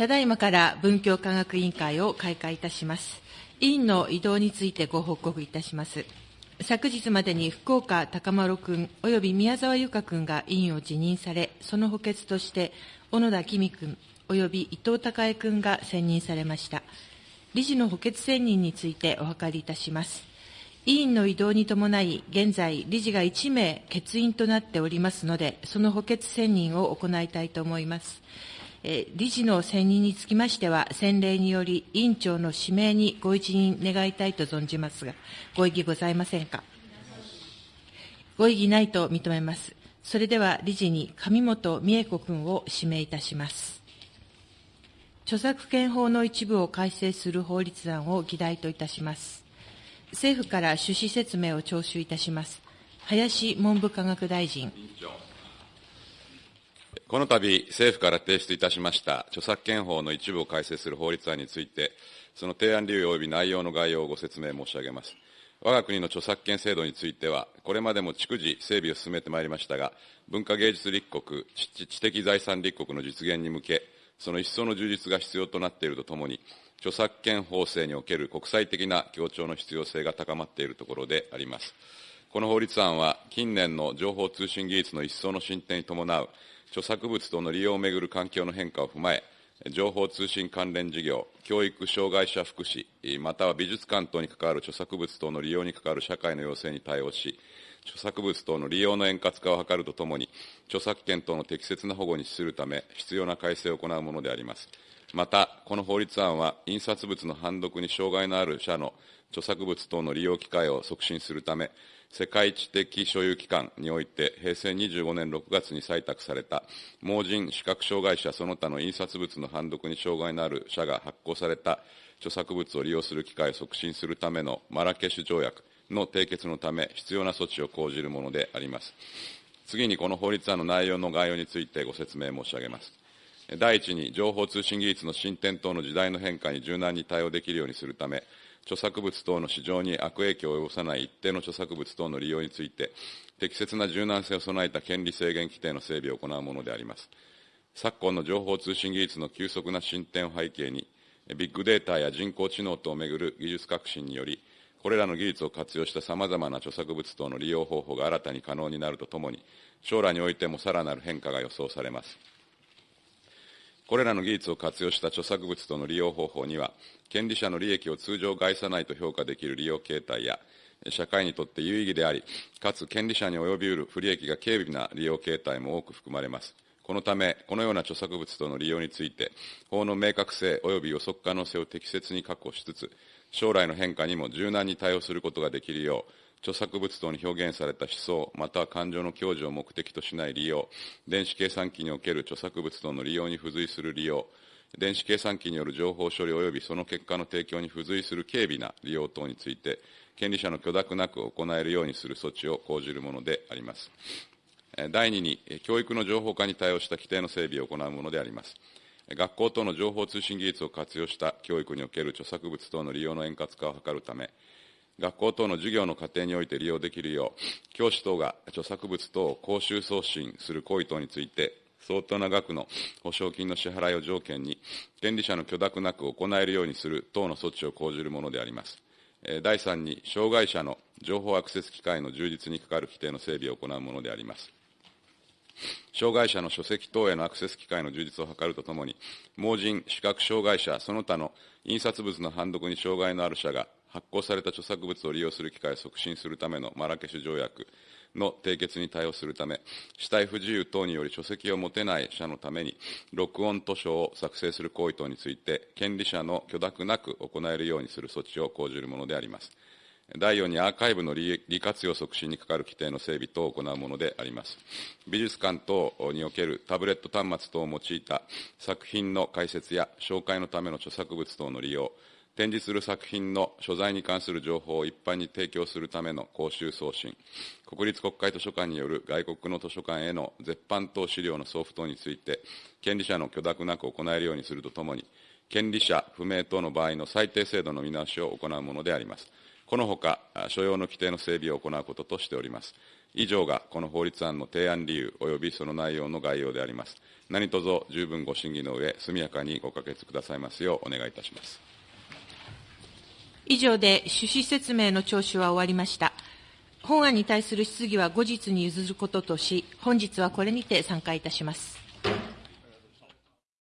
ただいまから文教科学委員会を開会いたします。委員の移動についてご報告いたします。昨日までに福岡高丸君及び宮沢由香君が委員を辞任され、その補欠として、小野田公君及び伊藤孝恵君が選任されました。理事の補欠選任についてお諮りいたします。委員の異動に伴い、現在、理事が1名欠員となっておりますので、その補欠選任を行いたいと思います。え理事の選任につきましては、先例により、委員長の指名にご一任願いたいと存じますが、ご異議ございませんか？ご異議ないと認めます。それでは、理事に上本美恵子君を指名いたします。著作権法の一部を改正する法律案を議題といたします。政府から趣旨説明を聴取いたします。林文部科学大臣。この度、政府から提出いたしました著作権法の一部を改正する法律案について、その提案理由及び内容の概要をご説明申し上げます。我が国の著作権制度については、これまでも逐次整備を進めてまいりましたが、文化芸術立国、知的財産立国の実現に向け、その一層の充実が必要となっているとともに、著作権法制における国際的な協調の必要性が高まっているところであります。この法律案は、近年の情報通信技術の一層の進展に伴う著作物等の利用をめぐる環境の変化を踏まえ、情報通信関連事業、教育障害者福祉、または美術館等に関わる著作物等の利用に関わる社会の要請に対応し、著作物等の利用の円滑化を図るとともに、著作権等の適切な保護に資するため、必要な改正を行うものであります。また、この法律案は、印刷物の判読に障害のある者の著作物等の利用機会を促進するため、世界知的所有機関において、平成25年6月に採択された、盲人、視覚障害者その他の印刷物の判読に障害のある者が発行された著作物を利用する機会を促進するためのマラケシュ条約の締結のため、必要な措置を講じるものであります。次に、この法律案の内容の概要についてご説明申し上げます。第一に、情報通信技術の進展等の時代の変化に柔軟に対応できるようにするため、著作物等の市場に悪影響を及ぼさない一定の著作物等の利用について、適切な柔軟性を備えた権利制限規定の整備を行うものであります。昨今の情報通信技術の急速な進展を背景に、ビッグデータや人工知能等をめぐる技術革新により、これらの技術を活用したさまざまな著作物等の利用方法が新たに可能になるとともに、将来においてもさらなる変化が予想されます。これらの技術を活用した著作物との利用方法には、権利者の利益を通常害さないと評価できる利用形態や、社会にとって有意義であり、かつ権利者に及びうる不利益が軽微な利用形態も多く含まれます。このため、このような著作物との利用について、法の明確性及び予測可能性を適切に確保しつつ、将来の変化にも柔軟に対応することができるよう、著作物等に表現された思想、または感情の享受を目的としない利用、電子計算機における著作物等の利用に付随する利用、電子計算機による情報処理及びその結果の提供に付随する軽微な利用等について、権利者の許諾なく行えるようにする措置を講じるものであります。第2に、教育の情報化に対応した規定の整備を行うものであります。学校等の情報通信技術を活用した教育における著作物等の利用の円滑化を図るため、学校等の授業の過程において利用できるよう、教師等が著作物等を講習送信する行為等について、相当な額の保証金の支払いを条件に、権利者の許諾なく行えるようにする等の措置を講じるものであります。第3に、障害者の情報アクセス機会の充実にかかる規定の整備を行うものであります。障害者の書籍等へのアクセス機会の充実を図るとともに、盲人、視覚障害者、その他の印刷物の判読に障害のある者が発行された著作物を利用する機会を促進するためのマラケシュ条約の締結に対応するため、死体不自由等により書籍を持てない者のために、録音図書を作成する行為等について、権利者の許諾なく行えるようにする措置を講じるものであります。第4にアーカイブの利活用促進にかかる規定の整備等を行うものであります。美術館等におけるタブレット端末等を用いた作品の解説や紹介のための著作物等の利用、展示する作品の所在に関する情報を一般に提供するための講習送信、国立国会図書館による外国の図書館への絶版等資料の送付等について、権利者の許諾なく行えるようにするとともに、権利者不明等の場合の最低制度の見直しを行うものであります。このほか、所要の規定の整備を行うこととしております。以上がこの法律案の提案理由及びその内容の概要であります。何卒十分ご審議の上、速やかにご可決くださいますようお願いいたします。以上で趣旨説明の聴取は終わりました。本案に対する質疑は後日に譲ることとし、本日はこれにて参加いたします。